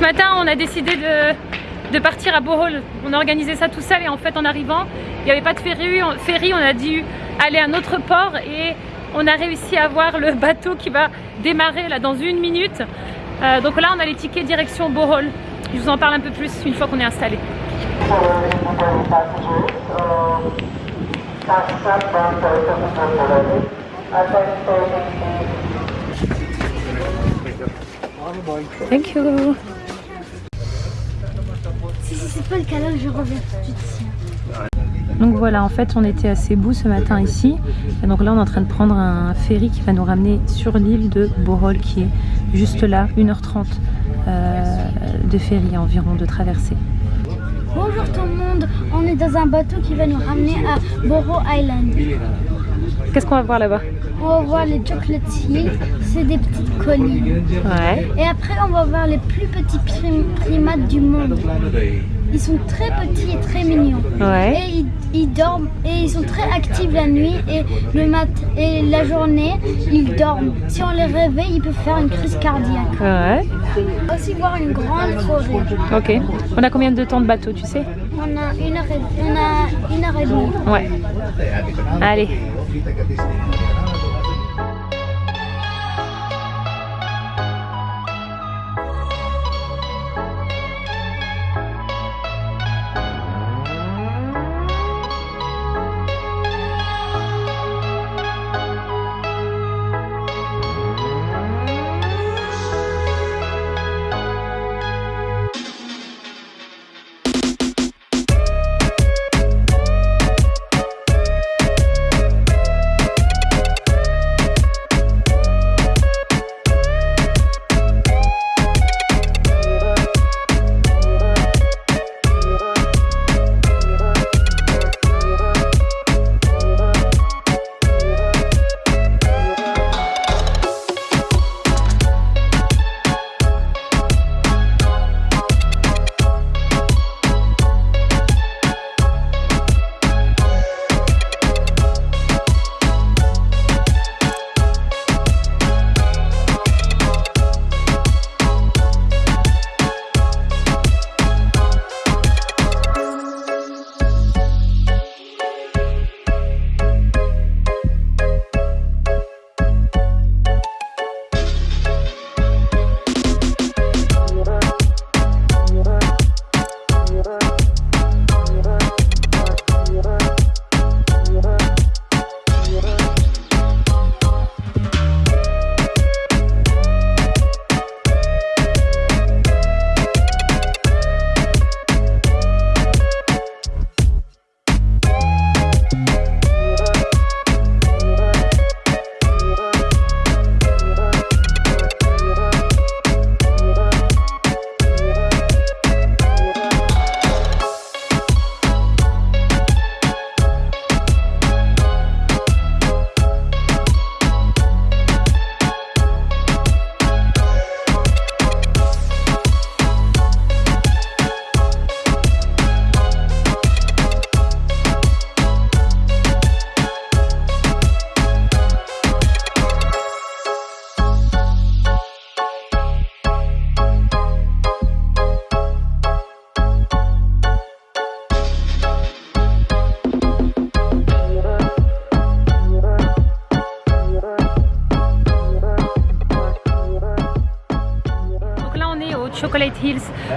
Ce matin, on a décidé de, partir à Bohol. On a organisé ça tout seul et en fait, en arrivant, il n'y avait pas de ferry. ferry. On a dû aller à un autre port et on a réussi à voir le bateau qui va démarrer là dans une minute. Euh, donc là, on a les tickets direction Bohol. Je vous en parle un peu plus une fois qu'on est installé. Thank you. Si, si c'est pas le cas là, je reviens tout de suite. Donc voilà, en fait, on était à Cebu ce matin ici. Et donc là, on est en train de prendre un ferry qui va nous ramener sur l'île de Bohol, qui est juste là, 1h30 euh, de ferry environ de traversée. Bonjour tout le monde, on est dans un bateau qui va nous ramener à Bohol Island. Qu'est-ce qu'on va voir là-bas On va voir les Chocolate Hills, c'est des petites collines. Ouais. Et après, on va voir les plus petits prim- primates du monde. Ils sont très petits et très mignons. Ouais. Et ils, ils dorment et ils sont très actifs la nuit et le mat et la journée ils dorment. Si on les réveille, ils peuvent faire une crise cardiaque. Ouais. Aussi voir une grande forêt. Ok. On a combien de temps de bateau, tu sais? On a une heure et, on a une heure et demie. Ouais. Allez.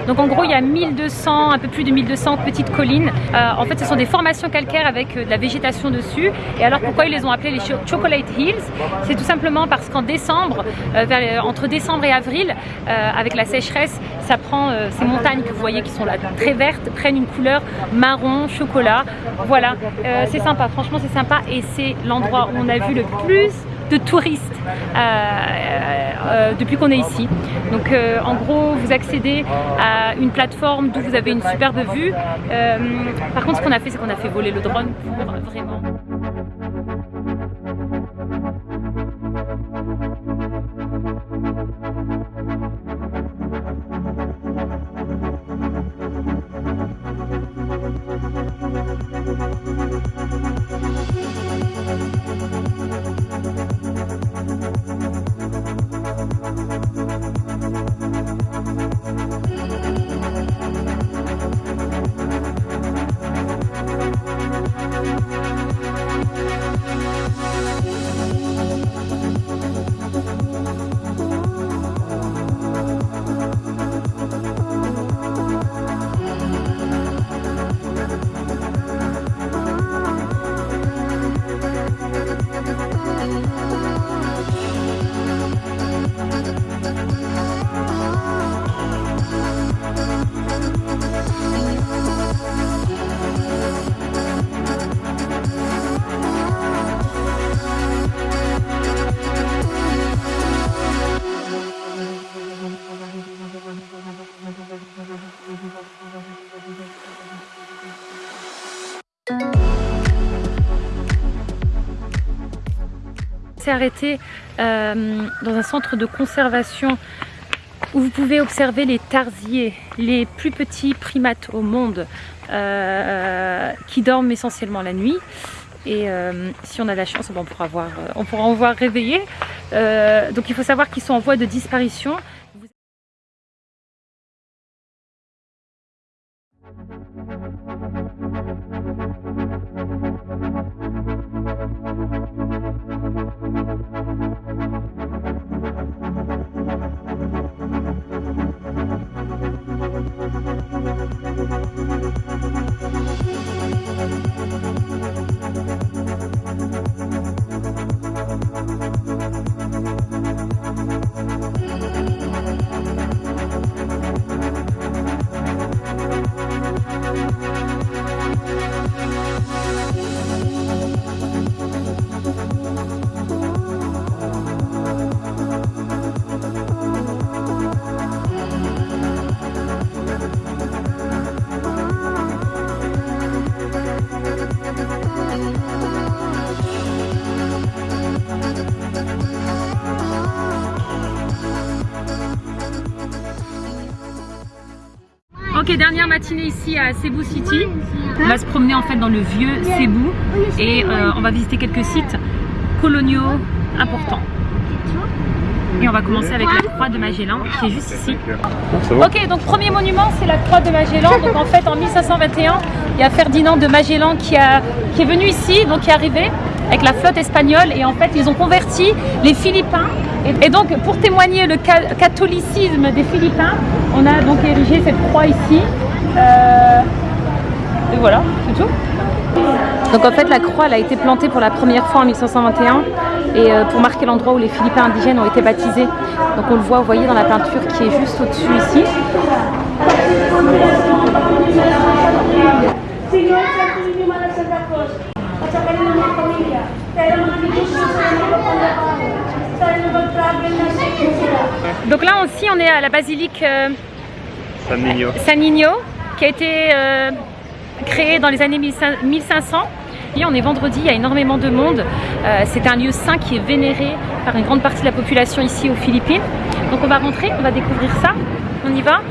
Donc en gros il y a 1200, un peu plus de 1200 petites collines. Euh, en fait ce sont des formations calcaires avec euh, de la végétation dessus. Et alors pourquoi ils les ont appelées les Cho- Chocolate Hills? C'est tout simplement parce qu'en décembre, euh, entre décembre et avril, avec la sécheresse, ces montagnes que vous voyez qui sont là très vertes, prennent une couleur marron, chocolat. Voilà, c'est sympa, franchement c'est sympa et c'est l'endroit où on a vu le plus de touristes euh, euh, depuis qu'on est ici. Donc euh, en gros, vous accédez à une plateforme d'où vous avez une superbe vue. Euh, par contre, ce qu'on a fait, c'est qu'on a fait voler le drone pour vraiment... arrêté euh, dans un centre de conservation où vous pouvez observer les tarsiers, les plus petits primates au monde euh, qui dorment essentiellement la nuit. Et euh, si on a la chance, on pourra, voir, on pourra en voir réveiller. donc il faut savoir qu'ils sont en voie de disparition. Dernière matinée ici à Cebu City. On va se promener en fait dans le vieux Cebu et euh, on va visiter quelques sites coloniaux importants. Et on va commencer avec la croix de Magellan qui est juste ici. Ok, donc premier monument c'est la croix de Magellan. Donc en fait en 1521, il y a Ferdinand de Magellan qui, a, qui est venu ici, donc qui est arrivé avec la flotte espagnole et en fait ils ont converti les Philippins et, donc pour témoigner le catholicisme des Philippins on a donc érigé cette croix ici. Euh, et voilà c'est tout. Donc en fait la croix elle a été plantée pour la première fois en 1521 et euh, pour marquer l'endroit où les Philippins indigènes ont été baptisés. Donc on le voit vous voyez dans la peinture qui est juste au dessus ici donc là aussi on est à la basilique euh, San, Nino. qui a été euh, créée dans les années 1500 et on est vendredi, il y a énormément de monde. Euh, c'est un lieu saint qui est vénéré par une grande partie de la population ici aux Philippines. Donc on va rentrer, on va découvrir ça. On y va?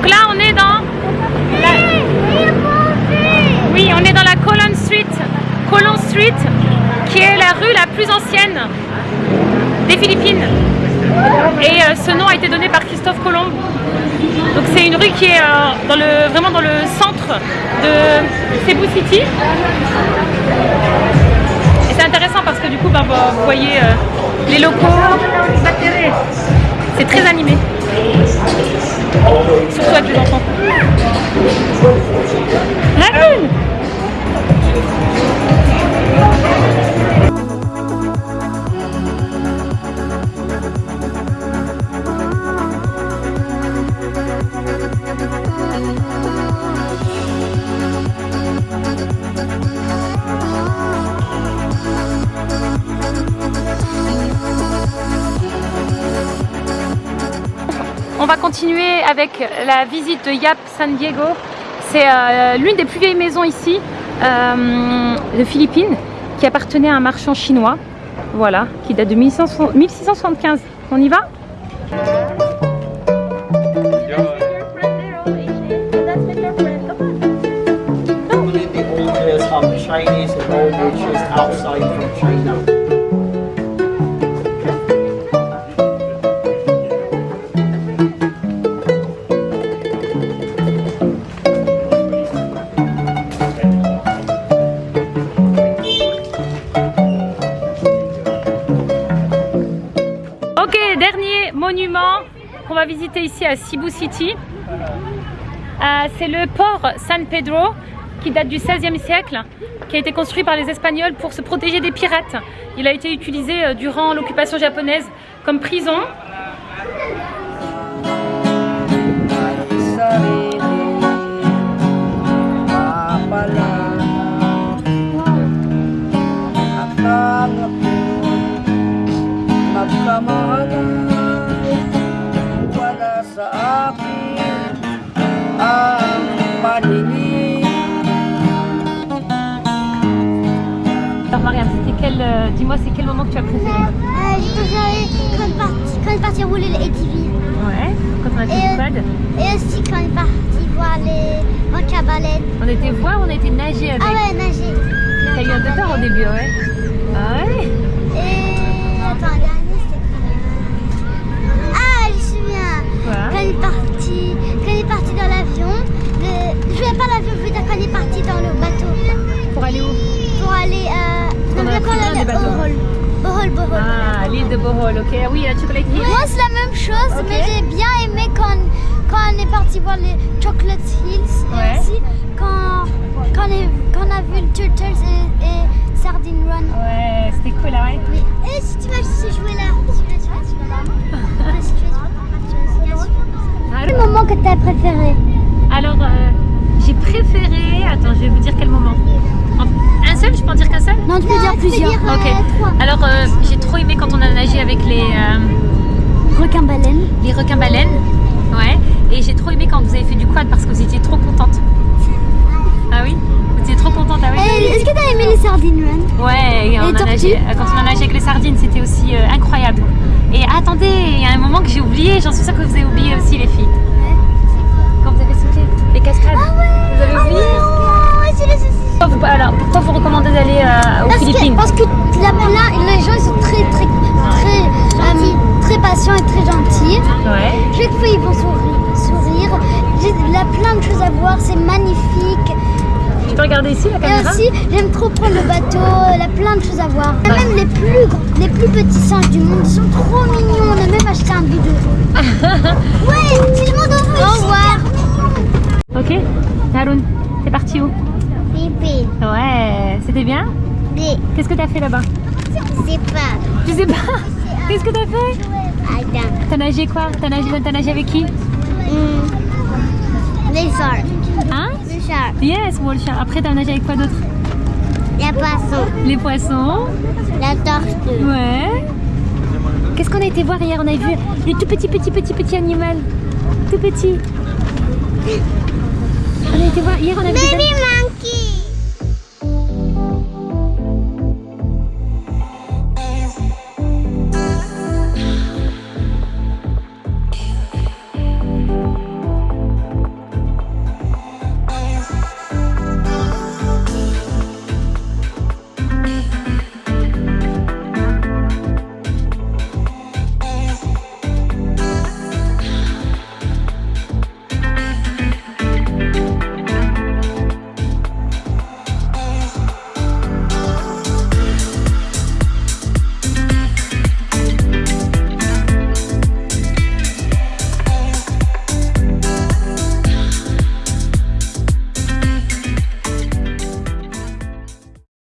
Donc là on est dans Oui, on est dans la Colon Street, Colon Street, qui est la rue la plus ancienne des Philippines. Et euh, ce nom a été donné par Christophe Colomb. Donc c'est une rue qui est euh, dans le, vraiment dans le centre de Cebu City. Et c'est intéressant parce que du coup, bah, vous voyez euh, les locaux. C'est très animé. Surtout avec les enfants. La avec la visite de Yap San Diego. C'est euh, l'une des plus vieilles maisons ici, euh, de Philippines, qui appartenait à un marchand chinois. Voilà, qui date de 1675. On y va? Visiter ici à Cebu City. Euh, c'est le port San Pedro qui date du 16e siècle, qui a été construit par les Espagnols pour se protéger des pirates. Il a été utilisé euh, durant l'occupation japonaise comme prison. J'ai préféré quand on est parti, rouler les ATV. Ouais, quand on a fait Et, du quad. et aussi quand on est parti voir les requins à baleines. On était voir, on été nager avec? Ah ouais, nager. T'as eu un peu peur au début, ouais. Ah ouais? Et attends, le dernier c'était quoi? Ah, je me souviens. Quoi? Quand on est parti, quand on est parti dans l'avion, le- je voulais pas l'avion, je veux dire quand on est parti dans le bateau Pour aller où? Pour aller à. qu'on non, a pris des bateaux. Bohol. Bohol, Bohol. Ah, l'île de Bohol, ok. Ah Oui, la Chocolate Hill. Moi, c'est la même chose, mais j'ai bien aimé quand, quand on est parti voir les Chocolate Hills Ouais. et aussi quand, quand, on, est- quand on a vu le Turtles et, et Sardine Run. Ouais, c'était cool, là, ouais. Oui. Et si tu vas jouer là, tu vas jouer, là. Si tu vas jouer, Ah, Quel moment que tu as préféré? Alors, euh, j'ai préféré. Attends, je vais vous dire quel moment. En- Un seul Je peux en dire qu'un seul Non, tu peux dire plusieurs. Ok. Alors, euh, j'ai trop aimé quand on a nagé avec les, euh, Requin baleine. les requins baleines. Ouais. Et j'ai trop aimé quand vous avez fait du quad parce que vous étiez trop contente. Ah oui? Vous étiez trop contente, ah oui Et Est-ce que tu as aimé les Sardine Run Ouais, et on a nagé, euh, quand on a nagé avec les sardines, c'était aussi euh, incroyable. Et attendez, il y a un moment que j'ai oublié, j'en suis sûre que vous avez oublié aussi les filles. Quand vous avez sauté les cascades, plus petits singes du monde, ils sont trop mignons. On a même acheté un bidon. ouais, tout le monde en. Au revoir. Ok Haroun, c'est parti où? Pipi, Ouais, c'était bien? Qu'est-ce que t'as fait là-bas? C'est pas. Je sais pas Qu'est-ce que t'as fait? T'as nagé quoi? T'as nagé, nagé avec qui? Les sharks. Hein? Les sharks. Yes, Wall Shark. Après t'as nagé avec quoi d'autre? Les poissons. Les poissons La tortue. Ouais. Qu'est-ce qu'on a été voir hier? On a vu les tout petits, petits, petits, petits animaux. Tout petits. On a été voir hier, on a vu. des- Baby